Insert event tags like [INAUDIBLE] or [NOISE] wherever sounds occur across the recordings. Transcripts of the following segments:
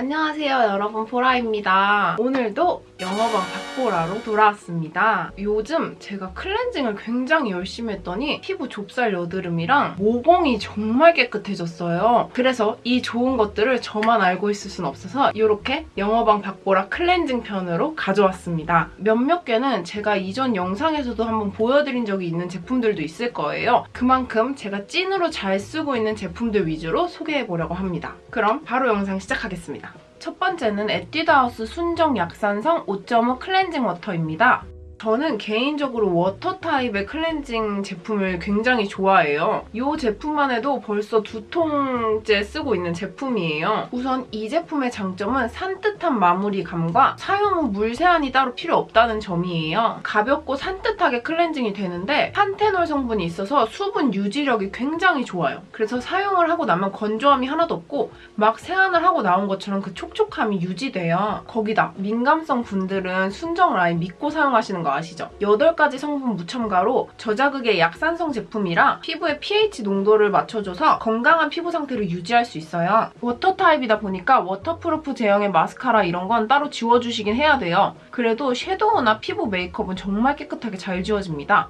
안녕하세요 여러분 보라입니다. 오늘도 영어방 박보라로 돌아왔습니다. 요즘 제가 클렌징을 굉장히 열심히 했더니 피부 좁쌀 여드름이랑 모공이 정말 깨끗해졌어요. 그래서 이 좋은 것들을 저만 알고 있을 순 없어서 이렇게 영어방 박보라 클렌징 편으로 가져왔습니다. 몇몇 개는 제가 이전 영상에서도 한번 보여드린 적이 있는 제품들도 있을 거예요. 그만큼 제가 찐으로 잘 쓰고 있는 제품들 위주로 소개해보려고 합니다. 그럼 바로 영상 시작하겠습니다. 첫 번째는 에뛰드하우스 순정 약산성 5.5 클렌징 워터입니다. 저는 개인적으로 워터 타입의 클렌징 제품을 굉장히 좋아해요. 이 제품만 해도 벌써 두 통째 쓰고 있는 제품이에요. 우선 이 제품의 장점은 산뜻한 마무리감과 사용 후 물 세안이 따로 필요 없다는 점이에요. 가볍고 산뜻하게 클렌징이 되는데 판테놀 성분이 있어서 수분 유지력이 굉장히 좋아요. 그래서 사용을 하고 나면 건조함이 하나도 없고 막 세안을 하고 나온 것처럼 그 촉촉함이 유지돼요. 거기다 민감성 분들은 순정 라인 믿고 사용하시는 거 아시죠? 8가지 성분 무첨가로 저자극의 약산성 제품이라 피부의 pH 농도를 맞춰줘서 건강한 피부 상태를 유지할 수 있어요. 워터 타입이다 보니까 waterproof 제형의 마스카라 이런 건 따로 지워주시긴 해야 돼요. 그래도 섀도우나 피부 메이크업은 정말 깨끗하게 잘 지워집니다.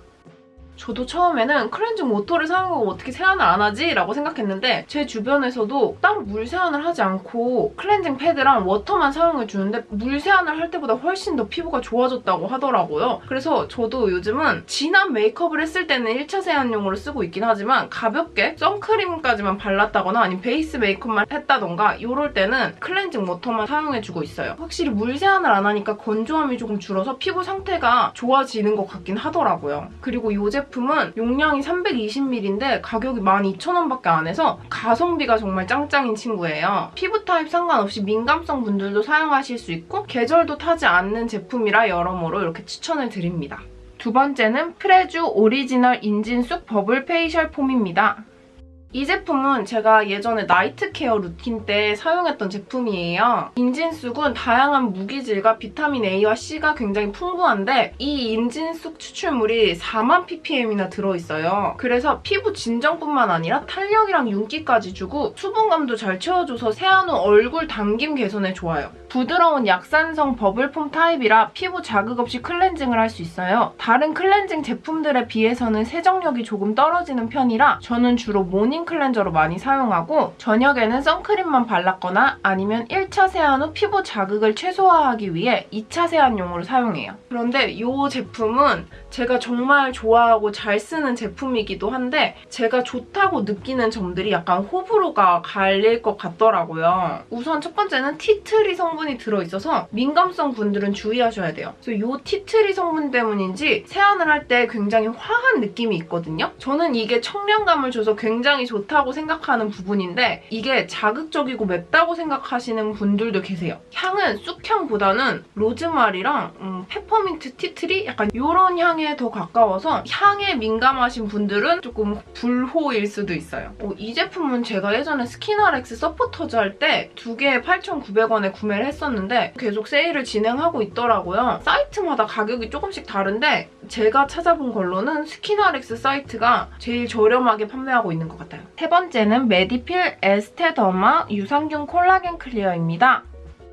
저도 처음에는 클렌징 워터를 사용하고 어떻게 세안을 안 하지? 라고 생각했는데 제 주변에서도 따로 물 세안을 하지 않고 클렌징 패드랑 워터만 사용해주는데 물 세안을 할 때보다 훨씬 더 피부가 좋아졌다고 하더라고요. 그래서 저도 요즘은 진한 메이크업을 했을 때는 1차 세안용으로 쓰고 있긴 하지만 가볍게 선크림까지만 발랐다거나 아니면 베이스 메이크업만 했다던가 이럴 때는 클렌징 워터만 사용해주고 있어요. 확실히 물 세안을 안 하니까 건조함이 조금 줄어서 피부 상태가 좋아지는 것 같긴 하더라고요. 그리고 이 제품 제품은 용량이 320ml인데 가격이 12,000원밖에 안 해서 가성비가 정말 짱짱인 친구예요. 피부 타입 상관없이 민감성 분들도 사용하실 수 있고 계절도 타지 않는 제품이라 여러모로 이렇게 추천을 드립니다. 두 번째는 프레쥬 오리지널 인진쑥 버블 페이셜 폼입니다. 이 제품은 제가 예전에 night care routine 때 사용했던 제품이에요. 인진쑥은 다양한 무기질과 비타민 A와 C가 굉장히 풍부한데 이 인진쑥 추출물이 4만 ppm이나 들어있어요. 그래서 피부 진정뿐만 아니라 탄력이랑 윤기까지 주고 수분감도 잘 채워줘서 세안 후 얼굴 당김 개선에 좋아요. 부드러운 약산성 bubble foam 타입이라 피부 자극 없이 cleansing을 할 수 있어요. 다른 클렌징 제품들에 비해서는 세정력이 조금 떨어지는 편이라 저는 주로 morning cleanser로 많이 사용하고 저녁에는 선크림만 발랐거나 아니면 1 차 세안 후 피부 자극을 최소화하기 위해 2차 세안용으로 사용해요. 그런데 이 제품은 제가 정말 좋아하고 잘 쓰는 제품이기도 한데 제가 좋다고 느끼는 점들이 약간 호불호가 갈릴 것 같더라고요. 우선 첫 번째는 tea tree 성분이 들어있어서 민감성 분들은 주의하셔야 돼요. 그래서 이 tea tree 성분 때문인지 세안을 할 때 굉장히 화한 느낌이 있거든요. 저는 이게 청량감을 줘서 굉장히 좋다고 생각하는 부분인데 이게 자극적이고 맵다고 생각하시는 분들도 계세요. 향은 쑥향보다는 로즈마리랑 음, 페퍼민트 tea tree? 약간 이런 향에 더 가까워서 향에 민감하신 분들은 조금 불호일 수도 있어요. 어, 이 제품은 제가 예전에 스킨알엑스 supporters 할 때 두 개에 8,900원에 구매를 했었는데 계속 세일을 진행하고 있더라고요. 사이트마다 가격이 조금씩 다른데 제가 찾아본 걸로는 스킨알엑스 사이트가 제일 저렴하게 판매하고 있는 것 같아요. 세 번째는 메디필 에스테더마 유산균 콜라겐 클리어입니다.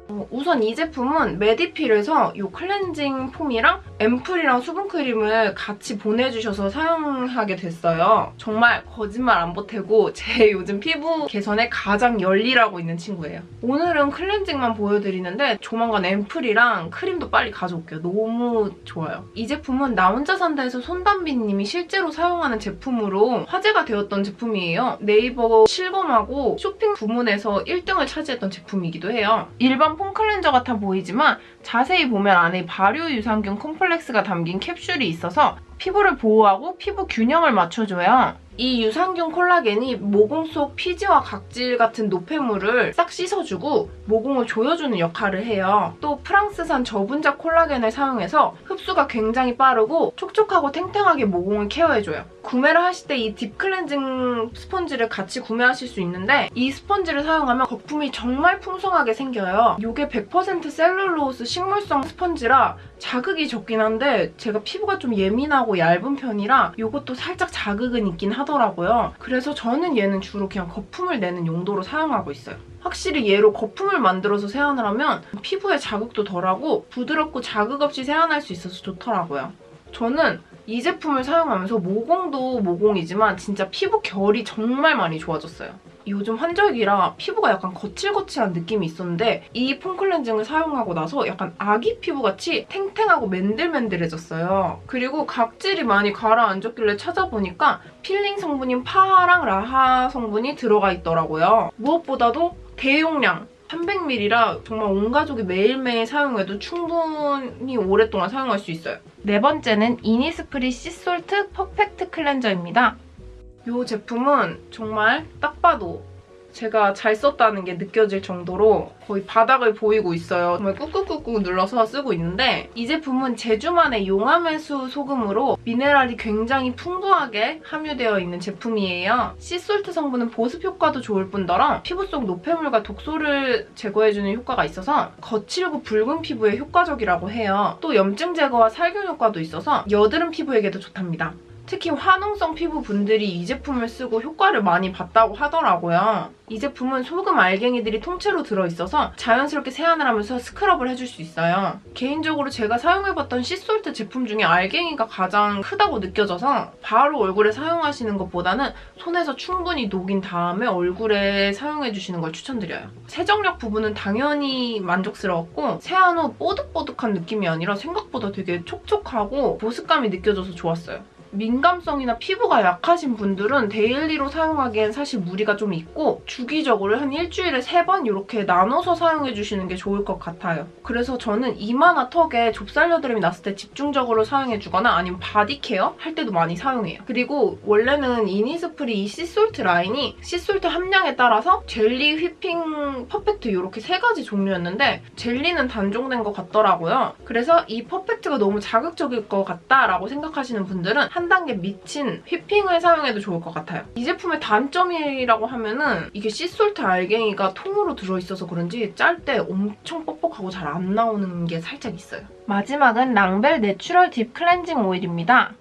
어, 우선 이 제품은 메디필에서 이 cleansing foam이랑 앰플이랑 수분크림을 같이 보내주셔서 사용하게 됐어요. 정말 거짓말 안 보태고 제 [LAUGHS] 요즘 피부 개선에 가장 열일하고 있는 친구예요. 오늘은 cleansing만 보여드리는데 조만간 앰플이랑 크림도 빨리 가져올게요. 너무 좋아요. 이 제품은 나 혼자 산다에서 손담비님이 실제로 사용하는 제품으로 화제가 되었던 제품이에요. 네이버 실검하고 쇼핑 부문에서 1등을 차지했던 제품이기도 해요. 일반 foam cleanser 같아 보이지만 자세히 보면 안에 발효 유산균 complex가 담긴 캡슐이 있어서 피부를 보호하고 피부 균형을 맞춰줘요. 이 유산균 콜라겐이 모공 속 피지와 각질 같은 노폐물을 싹 씻어주고 모공을 조여주는 역할을 해요. 또 프랑스산 저분자 콜라겐을 사용해서 흡수가 굉장히 빠르고 촉촉하고 탱탱하게 모공을 care해줘요. 구매를 하실 때 이 deep cleansing 스펀지를 같이 구매하실 수 있는데 이 스펀지를 사용하면 거품이 정말 풍성하게 생겨요. 이게 100% 셀룰로스 식물성 스펀지라 자극이 적긴 한데 제가 피부가 좀 예민하고 얇은 편이라 이것도 살짝 자극은 있긴 하더라고요. 하더라고요. 그래서 저는 얘는 주로 그냥 거품을 내는 용도로 사용하고 있어요. 확실히 얘로 거품을 만들어서 세안을 하면 피부에 자극도 덜하고 부드럽고 자극 없이 세안할 수 있어서 좋더라고요. 저는 이 제품을 사용하면서 모공도 모공이지만 진짜 피부 결이 정말 많이 좋아졌어요. 요즘 환절기라 피부가 약간 거칠거칠한 느낌이 있었는데 이 foam cleansing을 사용하고 나서 약간 아기 피부같이 탱탱하고 맨들맨들해졌어요. 그리고 각질이 많이 가라앉았길래 찾아보니까 필링 성분인 PHA랑 LHA 성분이 들어가 있더라고요. 무엇보다도 대용량 300ml라 정말 온 가족이 매일매일 사용해도 충분히 오랫동안 사용할 수 있어요. 네 번째는 이니스프리 sea salt perfect cleanser입니다. 이 제품은 정말 딱 봐도 제가 잘 썼다는 게 느껴질 정도로 거의 바닥을 보이고 있어요. 정말 꾹꾹꾹꾹 눌러서 쓰고 있는데 이 제품은 제주만의 용암해수 소금으로 미네랄이 굉장히 풍부하게 함유되어 있는 제품이에요. sea salt 성분은 보습 효과도 좋을 뿐더러 피부 속 노폐물과 독소를 제거해주는 효과가 있어서 거칠고 붉은 피부에 효과적이라고 해요. 또 염증 제거와 살균 효과도 있어서 여드름 피부에게도 좋답니다. 특히 화농성 피부 분들이 이 제품을 쓰고 효과를 많이 봤다고 하더라고요. 이 제품은 소금 알갱이들이 통째로 들어있어서 자연스럽게 세안을 하면서 scrub을 해줄 수 있어요. 개인적으로 제가 사용해봤던 sea salt 제품 중에 알갱이가 가장 크다고 느껴져서 바로 얼굴에 사용하시는 것보다는 손에서 충분히 녹인 다음에 얼굴에 사용해주시는 걸 추천드려요. 세정력 부분은 당연히 만족스러웠고 세안 후 뽀득뽀득한 느낌이 아니라 생각보다 되게 촉촉하고 보습감이 느껴져서 좋았어요. 민감성이나 피부가 약하신 분들은 daily로 사용하기엔 사실 무리가 좀 있고 주기적으로 한 일주일에 세 번 이렇게 나눠서 사용해주시는 게 좋을 것 같아요. 그래서 저는 이마나 턱에 좁쌀 여드름이 났을 때 집중적으로 사용해주거나 아니면 body care 할 때도 많이 사용해요. 그리고 원래는 이니스프리 이 sea salt 라인이 sea salt 함량에 따라서 젤리, whipping, perfect 이렇게 세 가지 종류였는데 젤리는 단종된 것 같더라고요. 그래서 이 perfect가 너무 자극적일 것 같다라고 생각하시는 분들은 한 단계 밑인 whipping을 사용해도 좋을 것 같아요. 이 제품의 단점이라고 하면은 이게 sea salt 알갱이가 통으로 들어있어서 그런지 짤 때 엄청 뻑뻑하고 잘 안 나오는 게 살짝 있어요. 마지막은 랑벨 natural deep cleansing 오일입니다.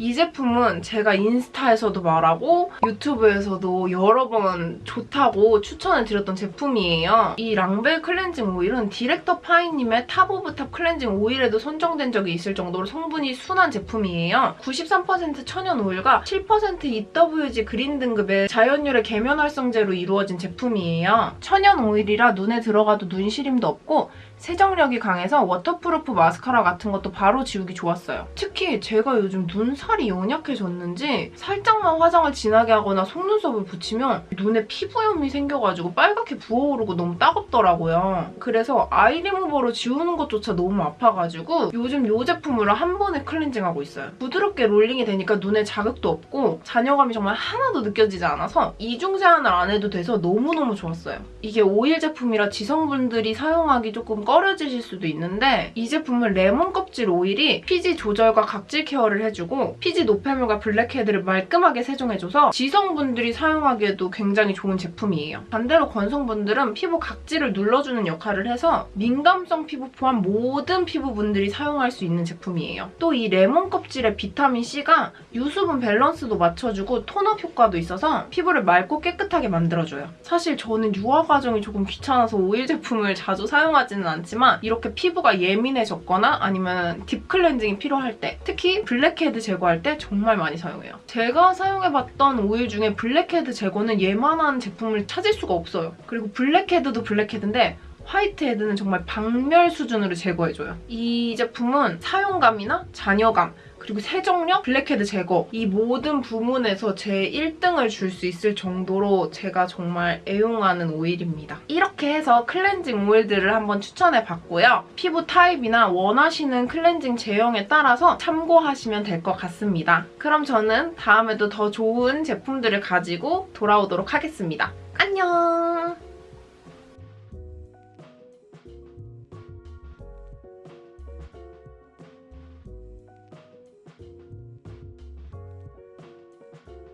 이 제품은 제가 인스타에서도 말하고 유튜브에서도 여러 번 좋다고 추천을 드렸던 제품이에요. 이 랑벨 클렌징 오일은 디렉터 파이님의 top of top cleansing 오일에도 선정된 적이 있을 정도로 성분이 순한 제품이에요. 93% 천연 오일과 7% EWG green 등급의 자연유래 계면 활성제로 이루어진 제품이에요. 천연 오일이라 눈에 들어가도 눈 시림도 없고 세정력이 강해서 waterproof 마스카라 같은 것도 바로 지우기 좋았어요. 특히 제가 요즘 눈살이 연약해졌는지 살짝만 화장을 진하게 하거나 속눈썹을 붙이면 눈에 피부염이 생겨가지고 빨갛게 부어오르고 너무 따갑더라고요. 그래서 아이 리무버로 지우는 것조차 너무 아파가지고 요즘 이 제품으로 한 번에 클렌징하고 있어요. 부드럽게 롤링이 되니까 눈에 자극도 없고 잔여감이 정말 하나도 느껴지지 않아서 이중 세안을 안 해도 돼서 너무너무 좋았어요. 이게 오일 제품이라 지성분들이 사용하기 조금 꺼려지실 수도 있는데 이 제품은 레몬 껍질 오일이 피지 조절과 각질 케어를 해주고 피지 노폐물과 블랙헤드를 말끔하게 세정해줘서 지성분들이 사용하기에도 굉장히 좋은 제품이에요. 반대로 건성분들은 피부 각질을 눌러주는 역할을 해서 민감성 피부 포함 모든 피부분들이 사용할 수 있는 제품이에요. 또 이 레몬 껍질의 비타민C가 유수분 밸런스도 맞춰주고 톤업 효과도 있어서 피부를 맑고 깨끗하게 만들어줘요. 사실 저는 유화 과정이 조금 귀찮아서 오일 제품을 자주 사용하지는 않아요. 않지만 이렇게 피부가 예민해졌거나 아니면 딥 클렌징이 필요할 때 특히 블랙헤드 제거할 때 정말 많이 사용해요. 제가 사용해봤던 오일 중에 블랙헤드 제거는 얘만한 제품을 찾을 수가 없어요. 그리고 블랙헤드도 블랙헤드인데 화이트헤드는 정말 박멸 수준으로 제거해줘요. 이 제품은 사용감이나 잔여감 그리고 세정력, 블랙헤드 제거 이 모든 부문에서 제 1등을 줄 수 있을 정도로 제가 정말 애용하는 오일입니다. 이렇게 해서 클렌징 오일들을 한번 추천해봤고요. 피부 타입이나 원하시는 클렌징 제형에 따라서 참고하시면 될 것 같습니다. 그럼 저는 다음에도 더 좋은 제품들을 가지고 돌아오도록 하겠습니다. 안녕!